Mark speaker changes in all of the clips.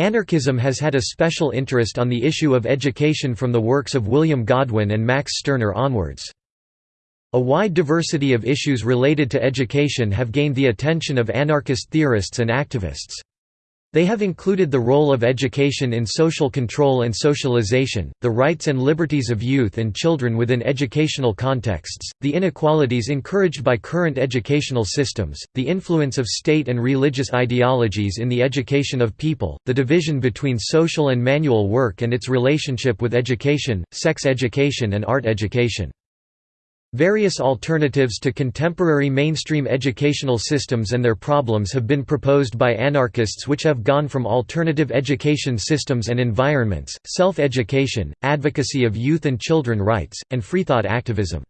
Speaker 1: Anarchism has had a special interest on the issue of education from the works of William Godwin and Max Stirner onwards. A wide diversity of issues related to education have gained the attention of anarchist theorists and activists. They have included the role of education in social control and socialization, the rights and liberties of youth and children within educational contexts, the inequalities encouraged by current educational systems, the influence of state and religious ideologies in the education of people, the division between social and manual work and its relationship with education, sex education and art education. Various alternatives to contemporary mainstream educational systems and their problems have been proposed by anarchists which have gone from alternative education systems and environments, self-education, advocacy of youth and children rights, and freethought activism.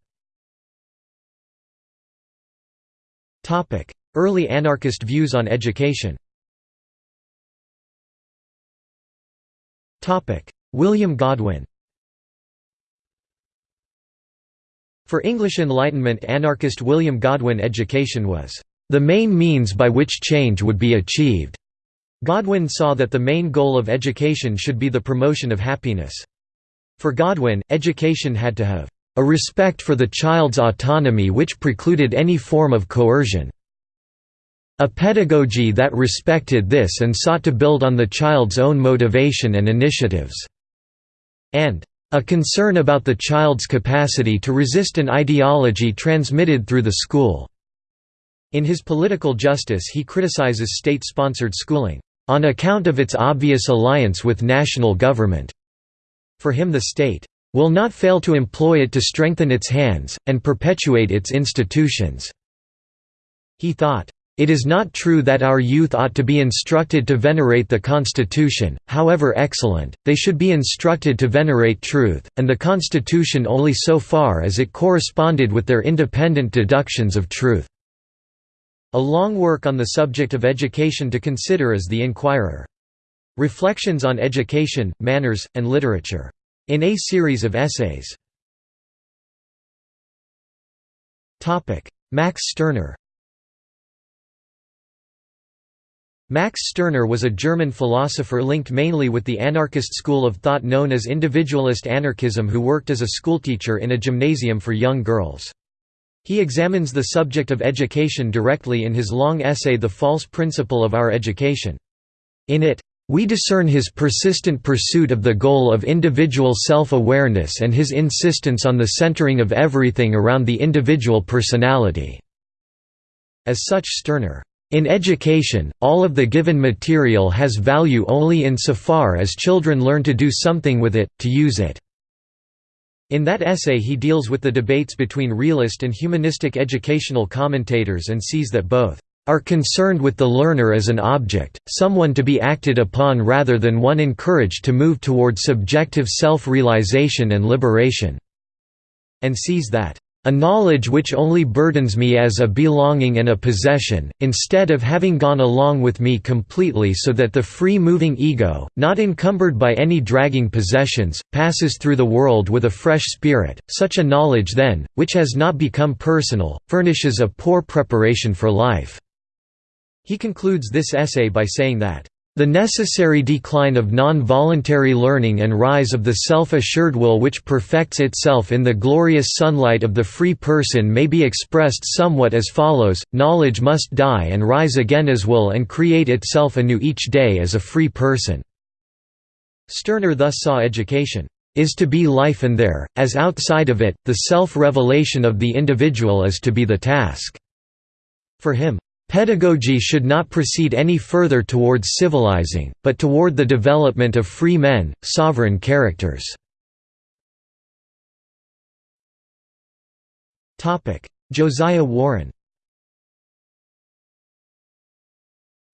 Speaker 1: Early anarchist views on education. William Godwin For English Enlightenment anarchist William Godwin education was, "...the main means by which change would be achieved." Godwin saw that the main goal of education should be the promotion of happiness. For Godwin, education had to have a respect for the child's autonomy which precluded any form of coercion. A pedagogy that respected this and sought to build on the child's own motivation and initiatives." and a concern about the child's capacity to resist an ideology transmitted through the school. In his Political Justice he criticizes state-sponsored schooling, "...on account of its obvious alliance with national government." For him the state, "...will not fail to employ it to strengthen its hands, and perpetuate its institutions." He thought, it is not true that our youth ought to be instructed to venerate the Constitution, however excellent, they should be instructed to venerate truth, and the Constitution only so far as it corresponded with their independent deductions of truth." A long work on the subject of education to consider is The Enquirer. Reflections on Education, Manners, and Literature. In a series of essays. Max Stirner Max Stirner was a German philosopher linked mainly with the anarchist school of thought known as individualist anarchism who worked as a schoolteacher in a gymnasium for young girls. He examines the subject of education directly in his long essay The False Principle of Our Education. In it, we discern his persistent pursuit of the goal of individual self-awareness and his insistence on the centering of everything around the individual personality." As such Stirner in education, all of the given material has value only insofar as children learn to do something with it, to use it. In that essay he deals with the debates between realist and humanistic educational commentators and sees that both are concerned with the learner as an object, someone to be acted upon rather than one encouraged to move toward subjective self-realization and liberation", and sees that a knowledge which only burdens me as a belonging and a possession, instead of having gone along with me completely so that the free-moving ego, not encumbered by any dragging possessions, passes through the world with a fresh spirit. Such a knowledge then, which has not become personal, furnishes a poor preparation for life." He concludes this essay by saying that the necessary decline of non-voluntary learning and rise of the self-assured will which perfects itself in the glorious sunlight of the free person may be expressed somewhat as follows, knowledge must die and rise again as will and create itself anew each day as a free person." Stirner thus saw education, "...is to be life and there, as outside of it, the self-revelation of the individual is to be the task." For him, Pedagogy should not proceed any further towards civilizing, but toward the development of free men, sovereign characters. Josiah Warren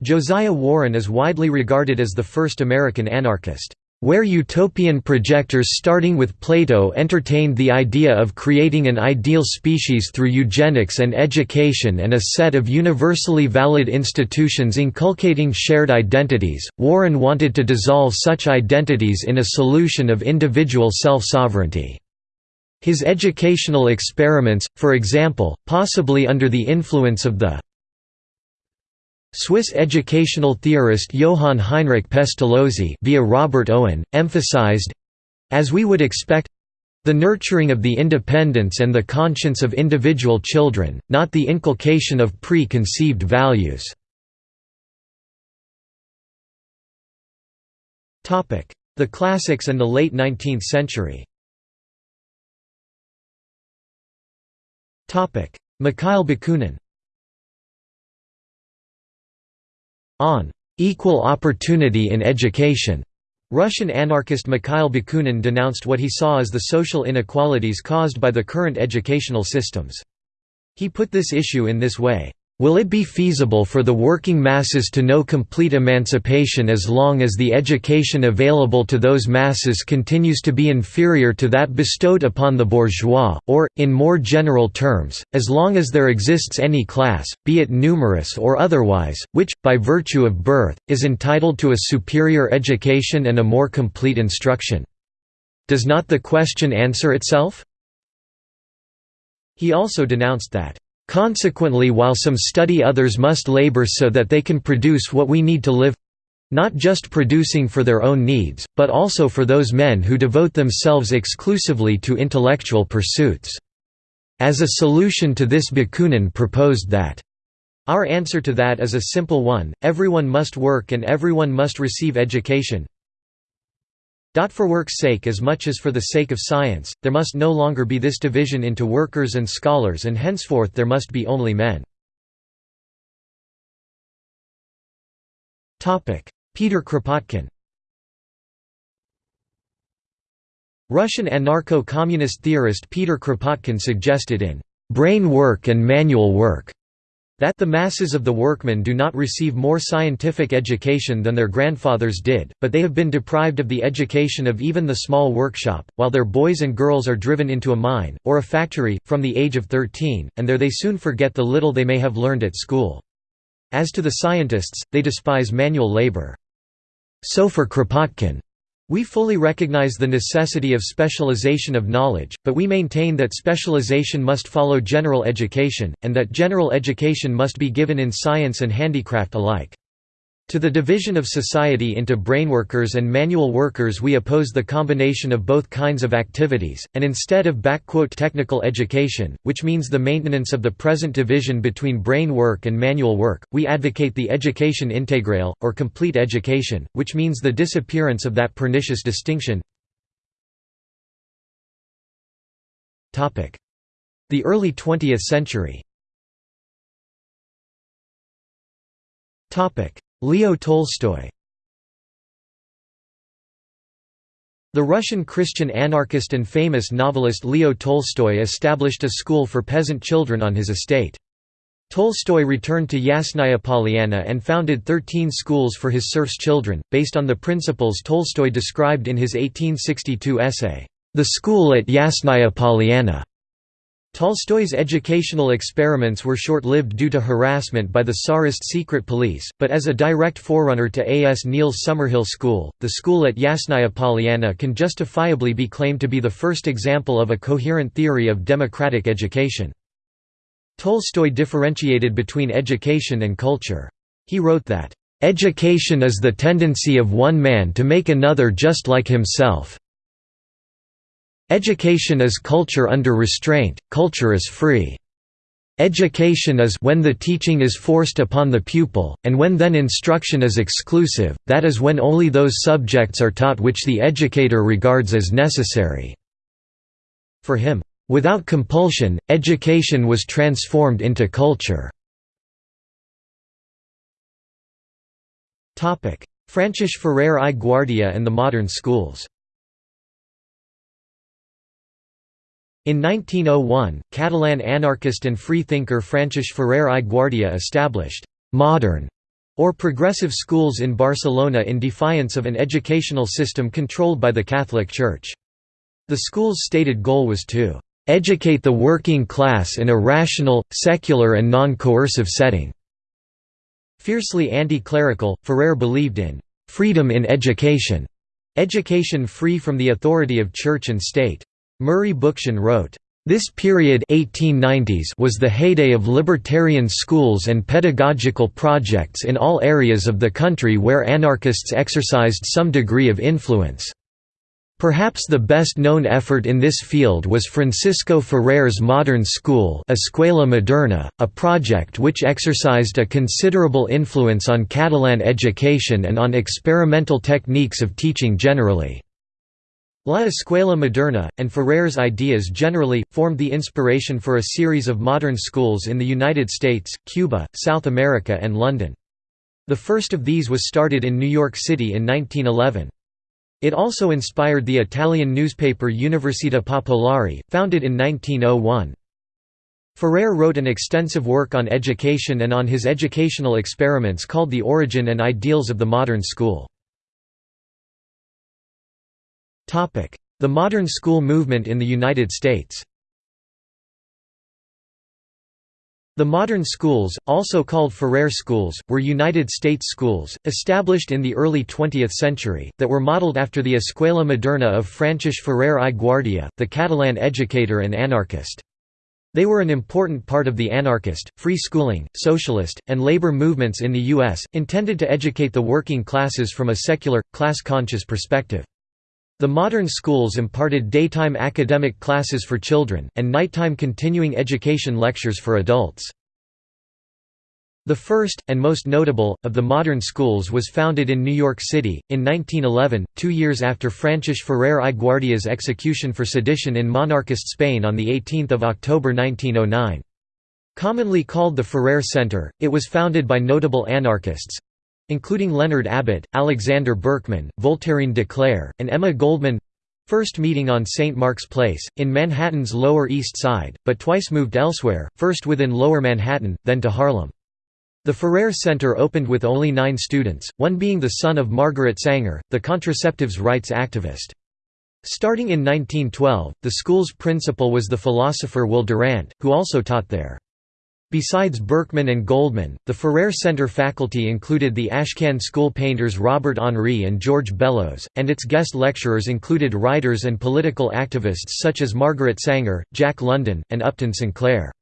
Speaker 1: Josiah Warren is widely regarded as the first American anarchist. Where utopian projectors starting with Plato entertained the idea of creating an ideal species through eugenics and education and a set of universally valid institutions inculcating shared identities, Warren wanted to dissolve such identities in a solution of individual self-sovereignty. His educational experiments, for example, possibly under the influence of the Swiss educational theorist Johann Heinrich Pestalozzi via Robert Owen, emphasized as we would expect the nurturing of the independence and the conscience of individual children, not the inculcation of preconceived values. The classics and the late 19th century Mikhail Bakunin On equal opportunity in education, Russian anarchist Mikhail Bakunin denounced what he saw as the social inequalities caused by the current educational systems. He put this issue in this way, Will it be feasible for the working masses to know complete emancipation as long as the education available to those masses continues to be inferior to that bestowed upon the bourgeois, or, in more general terms, as long as there exists any class, be it numerous or otherwise, which, by virtue of birth, is entitled to a superior education and a more complete instruction? Does not the question answer itself? He also denounced that Consequently while some study others must labor so that they can produce what we need to live—not just producing for their own needs, but also for those men who devote themselves exclusively to intellectual pursuits. As a solution to this Bakunin proposed that our answer to that is a simple one, everyone must work and everyone must receive education, for work's sake as much as for the sake of science, there must no longer be this division into workers and scholars and henceforth there must be only men. Peter Kropotkin Russian anarcho-communist theorist Peter Kropotkin suggested in «Brain Work and Manual Work» That the masses of the workmen do not receive more scientific education than their grandfathers did, but they have been deprived of the education of even the small workshop, while their boys and girls are driven into a mine, or a factory, from the age of 13, and there they soon forget the little they may have learned at school. As to the scientists, they despise manual labor. So for Kropotkin, we fully recognize the necessity of specialization of knowledge, but we maintain that specialization must follow general education, and that general education must be given in science and handicraft alike. To the division of society into brainworkers and manual workers we oppose the combination of both kinds of activities, and instead of «technical education, which means the maintenance of the present division between brain work and manual work, we advocate the education intégrale, or complete education, which means the disappearance of that pernicious distinction. The early 20th century Leo Tolstoy The Russian Christian anarchist and famous novelist Leo Tolstoy established a school for peasant children on his estate. Tolstoy returned to Yasnaya Polyana and founded 13 schools for his serfs' children, based on the principles Tolstoy described in his 1862 essay, The School at Yasnaya Polyana. Tolstoy's educational experiments were short-lived due to harassment by the Tsarist secret police, but as a direct forerunner to A. S. Neill's Summerhill School, the school at Yasnaya Polyana can justifiably be claimed to be the first example of a coherent theory of democratic education. Tolstoy differentiated between education and culture. He wrote that, "...education is the tendency of one man to make another just like himself, Education is culture under restraint, culture is free. Education is when the teaching is forced upon the pupil, and when then instruction is exclusive, that is when only those subjects are taught which the educator regards as necessary." For him, "...without compulsion, education was transformed into culture." Francis Ferrer i Guardia and the modern schools In 1901, Catalan anarchist and freethinker Francis Ferrer i Guardia established «modern» or progressive schools in Barcelona in defiance of an educational system controlled by the Catholic Church. The school's stated goal was to «educate the working class in a rational, secular and non-coercive setting». Fiercely anti-clerical, Ferrer believed in «freedom in education», education free from the authority of church and state. Murray Bookchin wrote, This period 1890s was the heyday of libertarian schools and pedagogical projects in all areas of the country where anarchists exercised some degree of influence. Perhaps the best known effort in this field was Francisco Ferrer's Modern School Escuela Moderna, a project which exercised a considerable influence on Catalan education and on experimental techniques of teaching generally. La Escuela Moderna, and Ferrer's ideas generally, formed the inspiration for a series of modern schools in the United States, Cuba, South America and London. The first of these was started in New York City in 1911. It also inspired the Italian newspaper Università Popolare, founded in 1901. Ferrer wrote an extensive work on education and on his educational experiments called The Origin and Ideals of the Modern School. The modern school movement in the United States The modern schools, also called Ferrer schools, were United States schools, established in the early 20th century, that were modeled after the Escuela Moderna of Francis Ferrer i Guardia, the Catalan educator and anarchist. They were an important part of the anarchist, free schooling, socialist, and labor movements in the U.S., intended to educate the working classes from a secular, class-conscious perspective. The modern schools imparted daytime academic classes for children, and nighttime continuing education lectures for adults. The first, and most notable, of the modern schools was founded in New York City, in 1911, two years after Francis Ferrer i Guardia's execution for sedition in monarchist Spain on 18 October 1909. Commonly called the Ferrer Center, it was founded by notable anarchists, including Leonard Abbott, Alexander Berkman, Voltairine de Cleyre, and Emma Goldman first meeting on St. Mark's Place, in Manhattan's Lower East Side, but twice moved elsewhere, first within Lower Manhattan, then to Harlem. The Ferrer Center opened with only nine students, one being the son of Margaret Sanger, the contraceptives rights activist. Starting in 1912, the school's principal was the philosopher Will Durant, who also taught there. Besides Berkman and Goldman, the Ferrer Center faculty included the Ashcan School painters Robert Henri and George Bellows, and its guest lecturers included writers and political activists such as Margaret Sanger, Jack London, and Upton Sinclair.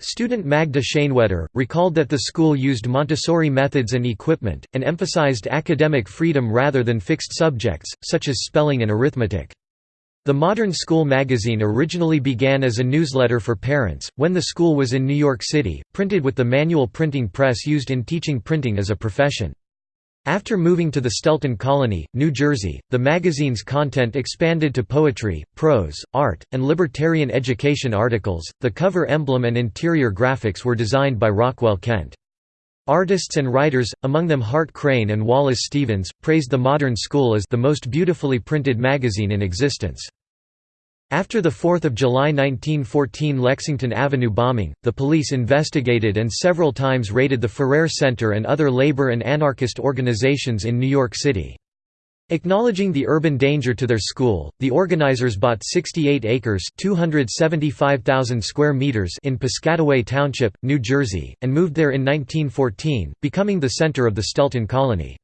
Speaker 1: Student Magda Schoenwetter, recalled that the school used Montessori methods and equipment, and emphasized academic freedom rather than fixed subjects, such as spelling and arithmetic. The Modern School magazine originally began as a newsletter for parents, when the school was in New York City, printed with the manual printing press used in teaching printing as a profession. After moving to the Stelton Colony, New Jersey, the magazine's content expanded to poetry, prose, art, and libertarian education articles. The cover emblem and interior graphics were designed by Rockwell Kent. Artists and writers, among them Hart Crane and Wallace Stevens, praised the Modern School as the most beautifully printed magazine in existence. After the 4 July 1914 Lexington Avenue bombing, the police investigated and several times raided the Ferrer Center and other labor and anarchist organizations in New York City. Acknowledging the urban danger to their school, the organizers bought 68 acres (275,000 square meters) in Piscataway Township, New Jersey, and moved there in 1914, becoming the center of the Stelton Colony.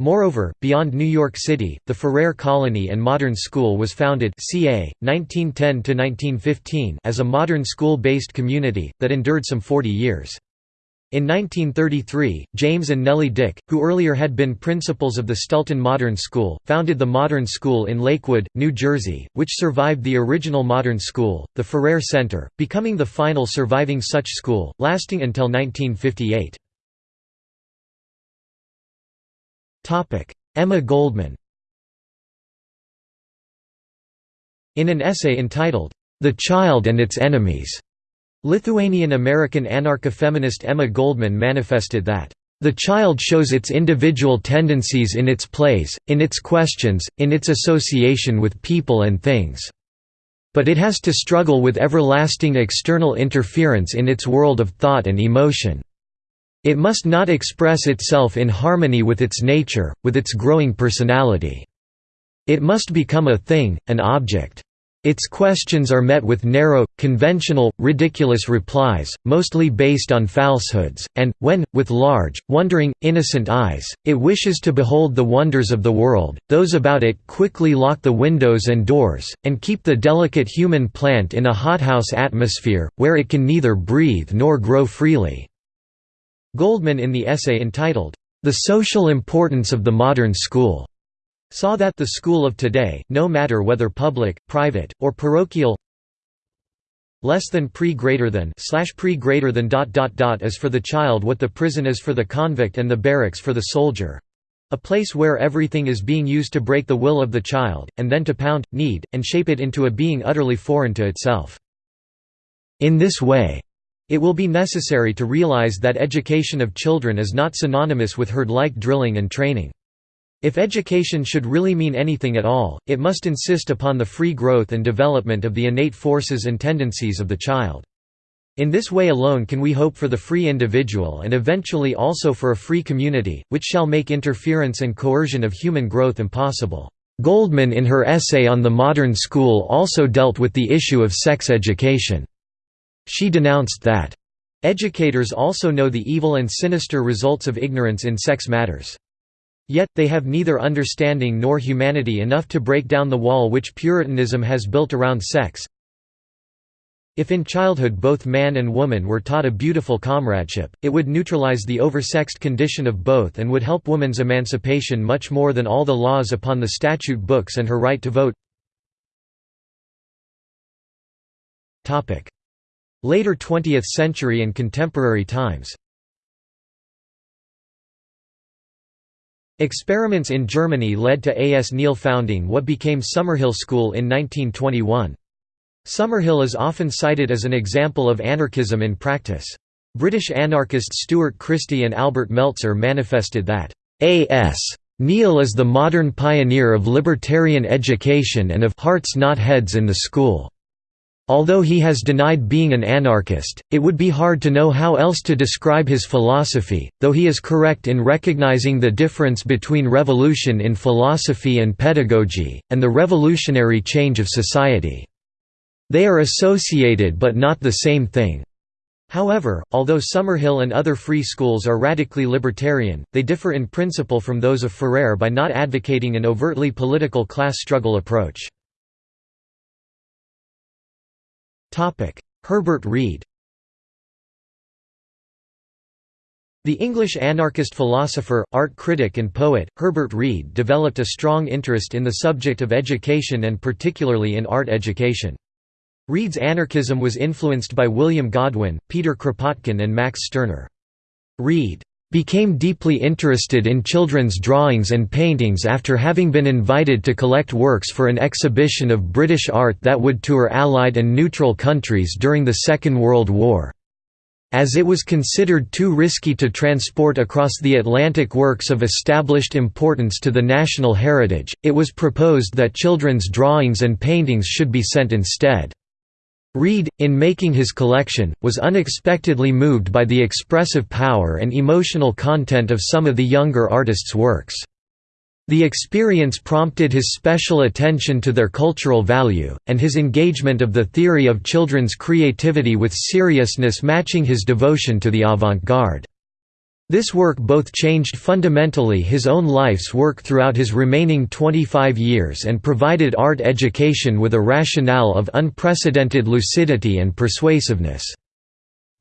Speaker 1: Moreover, beyond New York City, the Ferrer Colony and Modern School was founded ca. 1910 as a modern school-based community, that endured some 40 years. In 1933, James and Nellie Dick, who earlier had been principals of the Stelton Modern School, founded the Modern School in Lakewood, New Jersey, which survived the original Modern School, the Ferrer Center, becoming the final surviving such school, lasting until 1958. Emma Goldman In an essay entitled, The Child and Its Enemies, Lithuanian-American anarcha-feminist Emma Goldman manifested that, "...the child shows its individual tendencies in its plays, in its questions, in its association with people and things. But it has to struggle with everlasting external interference in its world of thought and emotion. It must not express itself in harmony with its nature, with its growing personality. It must become a thing, an object." Its questions are met with narrow, conventional, ridiculous replies, mostly based on falsehoods, and, when, with large, wondering, innocent eyes, it wishes to behold the wonders of the world, those about it quickly lock the windows and doors, and keep the delicate human plant in a hothouse atmosphere, where it can neither breathe nor grow freely." Goldman in the essay entitled, The Social Importance of the Modern School saw that the school of today, no matter whether public, private, or parochial less than pre greater than slash pre greater than dot dot dot is for the child what the prison is for the convict and the barracks for the soldier a place where everything is being used to break the will of the child, and then to pound, knead, and shape it into a being utterly foreign to itself. In this way, it will be necessary to realize that education of children is not synonymous with herd-like drilling and training. If education should really mean anything at all, it must insist upon the free growth and development of the innate forces and tendencies of the child. In this way alone can we hope for the free individual and eventually also for a free community, which shall make interference and coercion of human growth impossible. Goldman in her essay on the modern school also dealt with the issue of sex education. She denounced that, "...educators also know the evil and sinister results of ignorance in sex matters. Yet, they have neither understanding nor humanity enough to break down the wall which Puritanism has built around sex. If in childhood both man and woman were taught a beautiful comradeship, it would neutralize the oversexed condition of both and would help woman's emancipation much more than all the laws upon the statute books and her right to vote. Later 20th century and contemporary times Experiments in Germany led to A. S. Neill founding what became Summerhill School in 1921. Summerhill is often cited as an example of anarchism in practice. British anarchists Stuart Christie and Albert Meltzer manifested that, A. S. Neill is the modern pioneer of libertarian education and of hearts not heads in the school. Although he has denied being an anarchist, it would be hard to know how else to describe his philosophy, though he is correct in recognizing the difference between revolution in philosophy and pedagogy, and the revolutionary change of society. They are associated but not the same thing. However, although Summerhill and other free schools are radically libertarian, they differ in principle from those of Ferrer by not advocating an overtly political class struggle approach. Herbert Read The English anarchist philosopher, art critic and poet, Herbert Read developed a strong interest in the subject of education and particularly in art education. Read's anarchism was influenced by William Godwin, Peter Kropotkin and Max Stirner. Read became deeply interested in children's drawings and paintings after having been invited to collect works for an exhibition of British art that would tour Allied and neutral countries during the Second World War. As it was considered too risky to transport across the Atlantic works of established importance to the national heritage, it was proposed that children's drawings and paintings should be sent instead. Read, in making his collection, was unexpectedly moved by the expressive power and emotional content of some of the younger artists' works. The experience prompted his special attention to their cultural value, and his engagement of the theory of children's creativity with seriousness matching his devotion to the avant-garde. This work both changed fundamentally his own life's work throughout his remaining 25 years and provided art education with a rationale of unprecedented lucidity and persuasiveness.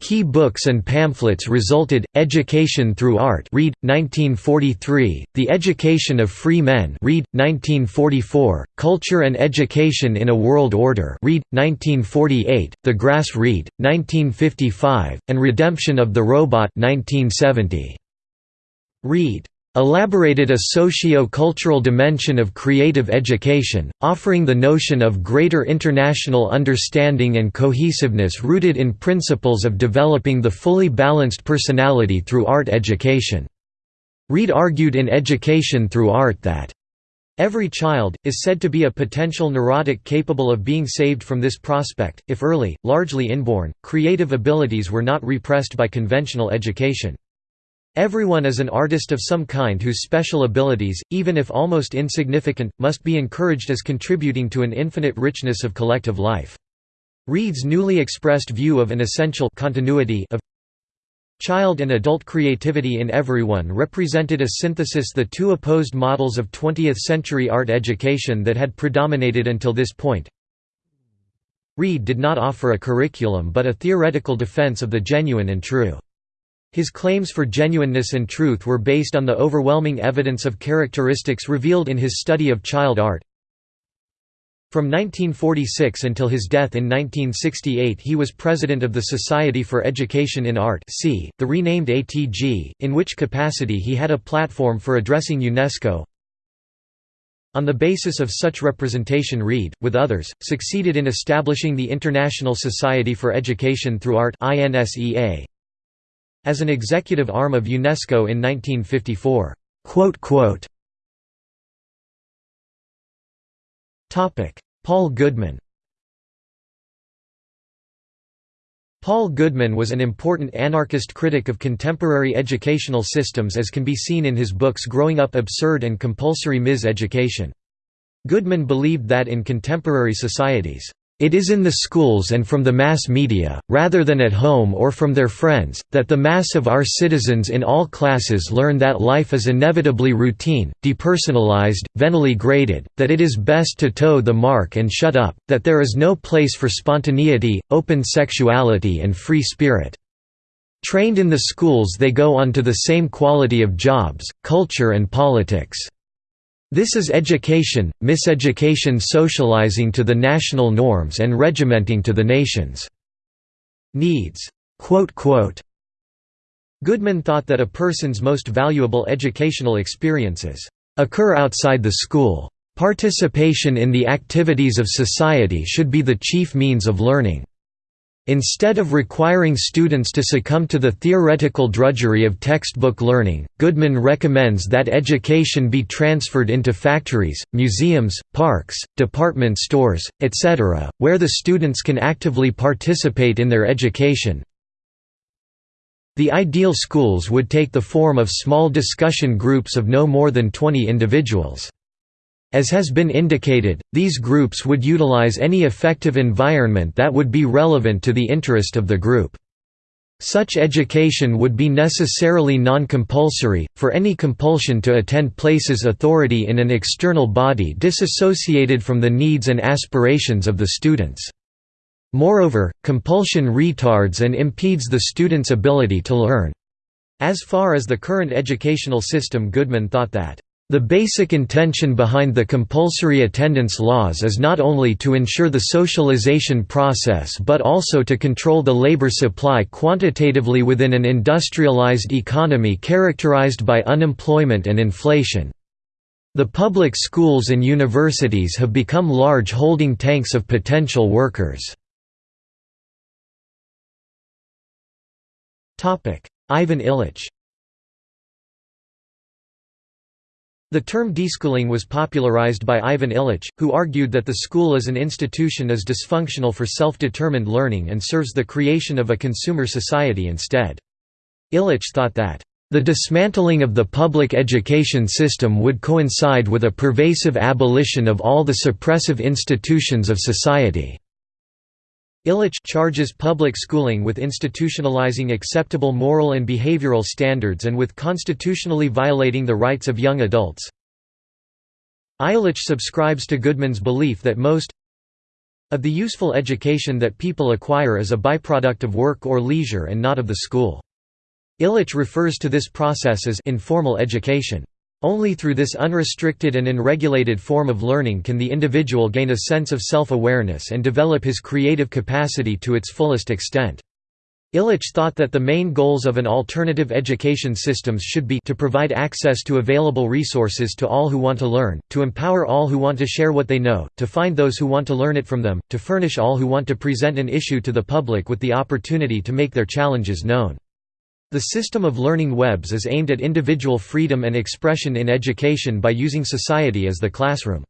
Speaker 1: Key books and pamphlets resulted: Education Through Art, Read, 1943; The Education of Free Men, Read, 1944; Culture and Education in a World Order, Read, 1948; The Grass Read, 1955; and Redemption of the Robot, 1970. Read elaborated a socio-cultural dimension of creative education, offering the notion of greater international understanding and cohesiveness rooted in principles of developing the fully balanced personality through art education. Read argued in Education Through Art that Every child, is said to be a potential neurotic capable of being saved from this prospect, if early, largely inborn, creative abilities were not repressed by conventional education. Everyone is an artist of some kind whose special abilities, even if almost insignificant, must be encouraged as contributing to an infinite richness of collective life. Read's newly expressed view of an essential continuity of child and adult creativity in everyone represented a synthesis the two opposed models of 20th-century art education that had predominated until this point. Reed did not offer a curriculum but a theoretical defense of the genuine and true. His claims for genuineness and truth were based on the overwhelming evidence of characteristics revealed in his study of child art. From 1946 until his death in 1968 he was president of the Society for Education in Art the renamed ATG, in which capacity he had a platform for addressing UNESCO. On the basis of such representation Read, with others, succeeded in establishing the International Society for Education Through Art as an executive arm of UNESCO in 1954. Paul Goodman Paul Goodman was an important anarchist critic of contemporary educational systems as can be seen in his books Growing Up Absurd and Compulsory Mis-Education. Goodman believed that in contemporary societies, it is in the schools and from the mass media, rather than at home or from their friends, that the mass of our citizens in all classes learn that life is inevitably routine, depersonalized, venally graded, that it is best to toe the mark and shut up, that there is no place for spontaneity, open sexuality and free spirit. Trained in the schools they go on to the same quality of jobs, culture and politics. This is education, miseducation socializing to the national norms and regimenting to the nation's needs." Goodman thought that a person's most valuable educational experiences occur outside the school. Participation in the activities of society should be the chief means of learning. Instead of requiring students to succumb to the theoretical drudgery of textbook learning, Goodman recommends that education be transferred into factories, museums, parks, department stores, etc., where the students can actively participate in their education. The ideal schools would take the form of small discussion groups of no more than 20 individuals. As has been indicated, these groups would utilize any effective environment that would be relevant to the interest of the group. Such education would be necessarily non-compulsory, for any compulsion to attend places authority in an external body disassociated from the needs and aspirations of the students. Moreover, compulsion retards and impedes the student's ability to learn. As far as the current educational system Goodman thought that the basic intention behind the compulsory attendance laws is not only to ensure the socialization process but also to control the labor supply quantitatively within an industrialized economy characterized by unemployment and inflation. The public schools and universities have become large holding tanks of potential workers. Ivan Illich The term deschooling was popularized by Ivan Illich, who argued that the school as an institution is dysfunctional for self-determined learning and serves the creation of a consumer society instead. Illich thought that, "...the dismantling of the public education system would coincide with a pervasive abolition of all the suppressive institutions of society." Illich charges public schooling with institutionalizing acceptable moral and behavioral standards and with constitutionally violating the rights of young adults. Illich subscribes to Goodman's belief that most of the useful education that people acquire is a byproduct of work or leisure and not of the school. Illich refers to this process as informal education. Only through this unrestricted and unregulated form of learning can the individual gain a sense of self-awareness and develop his creative capacity to its fullest extent. Illich thought that the main goals of an alternative education systems should be to provide access to available resources to all who want to learn, to empower all who want to share what they know, to find those who want to learn it from them, to furnish all who want to present an issue to the public with the opportunity to make their challenges known. The system of learning webs is aimed at individual freedom and expression in education by using society as the classroom.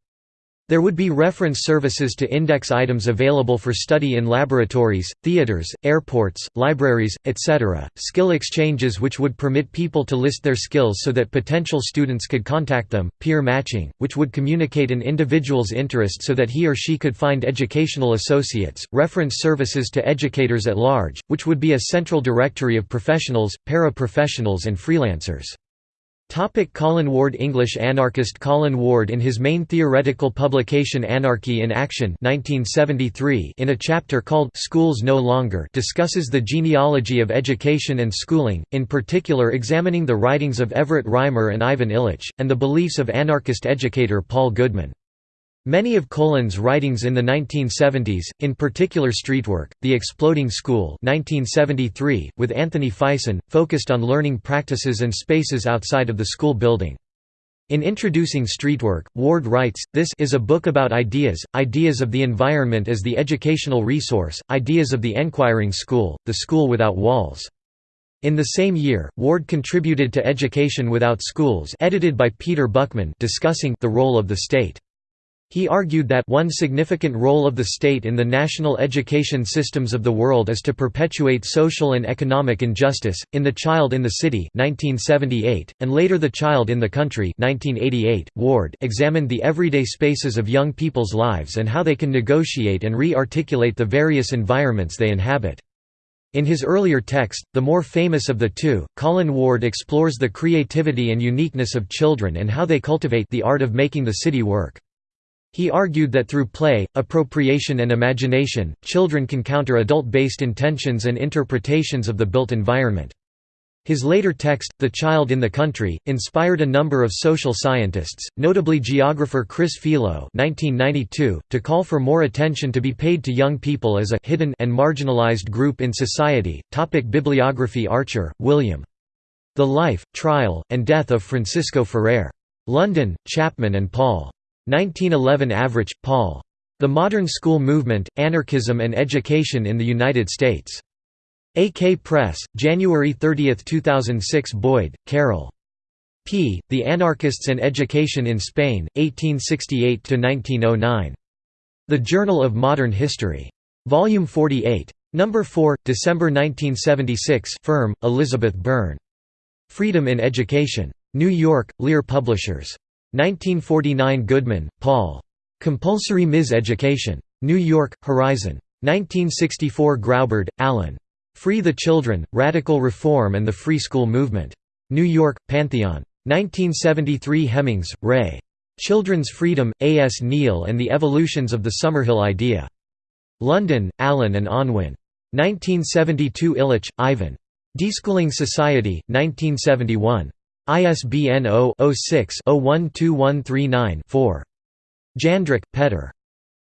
Speaker 1: There would be reference services to index items available for study in laboratories, theaters, airports, libraries, etc., skill exchanges which would permit people to list their skills so that potential students could contact them, peer matching, which would communicate an individual's interest so that he or she could find educational associates, reference services to educators at large, which would be a central directory of professionals, paraprofessionals and freelancers. Topic Colin Ward English anarchist Colin Ward in his main theoretical publication Anarchy in Action 1973 in a chapter called Schools No Longer discusses the genealogy of education and schooling, in particular examining the writings of Everett Reimer and Ivan Illich, and the beliefs of anarchist educator Paul Goodman. Many of Colin's writings in the 1970s, in particular Streetwork, The Exploding School 1973, with Anthony Fyson, focused on learning practices and spaces outside of the school building. In introducing Streetwork, Ward writes, This is a book about ideas, ideas of the environment as the educational resource, ideas of the enquiring school, the school without walls. In the same year, Ward contributed to Education Without Schools edited by Peter Buckman discussing the role of the state. He argued that one significant role of the state in the national education systems of the world is to perpetuate social and economic injustice. In The Child in the City (1978) and later The Child in the Country (1988), Ward examined the everyday spaces of young people's lives and how they can negotiate and re-articulate the various environments they inhabit. In his earlier text, the more famous of the two, Colin Ward explores the creativity and uniqueness of children and how they cultivate the art of making the city work. He argued that through play, appropriation and imagination, children can counter adult-based intentions and interpretations of the built environment. His later text, The Child in the Country, inspired a number of social scientists, notably geographer Chris Philo (1992), to call for more attention to be paid to young people as a hidden and marginalized group in society. Topic Bibliography Archer, William. The Life, Trial, and Death of Francisco Ferrer. London, Chapman and Paul. 1911 Avrich, Paul. The Modern School Movement, Anarchism and Education in the United States. AK Press, January 30, 2006 Boyd, Carol. p. The Anarchists and Education in Spain, 1868–1909. The Journal of Modern History. Volume 48. No. 4, December 1976 Ferm, Elizabeth Byrne. Freedom in Education. New York, Lear Publishers. 1949 Goodman, Paul. Compulsory Mis-Education. New York, Horizon. 1964 Graubard, Alan. Free the Children, Radical Reform and the Free School Movement. New York, Pantheon. 1973 Hemmings, Ray. Children's Freedom, A. S. Neill and the Evolutions of the Summerhill Idea. London, Allen and Unwin. 1972 Illich, Ivan. Deschooling Society, 1971. ISBN 0-06-012139-4. Jandrek, Petr.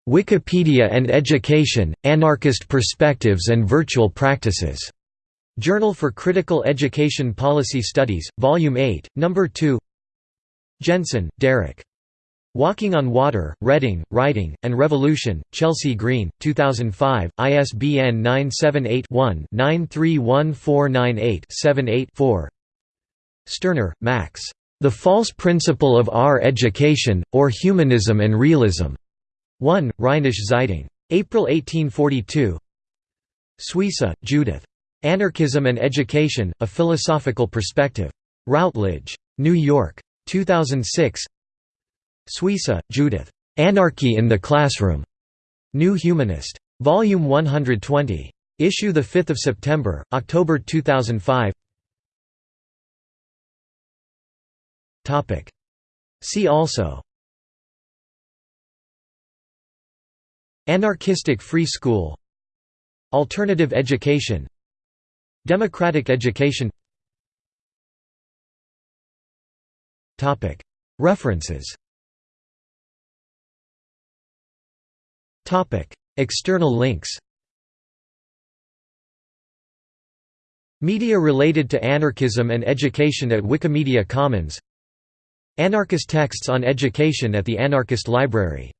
Speaker 1: Wikipedia and Education, Anarchist Perspectives and Virtual Practices. Journal for Critical Education Policy Studies, Volume 8, No. 2 Jensen, Derrick. Walking on Water, Reading, Writing, and Revolution, Chelsea Green, 2005, ISBN 978 one 931498 78 4 Stirner, Max. The False Principle of Our Education, or Humanism and Realism. 1, Rheinische Zeitung. April 1842 Suissa, Judith. Anarchism and Education, A Philosophical Perspective. Routledge. New York. 2006 Suissa, Judith. Anarchy in the Classroom. New Humanist. Volume 120. Issue 5 September, October 2005 See also. Anarchistic free school. Alternative education. Democratic education. References. External links. Media related to anarchism and education at Wikimedia Commons Anarchist texts on education at the Anarchist Library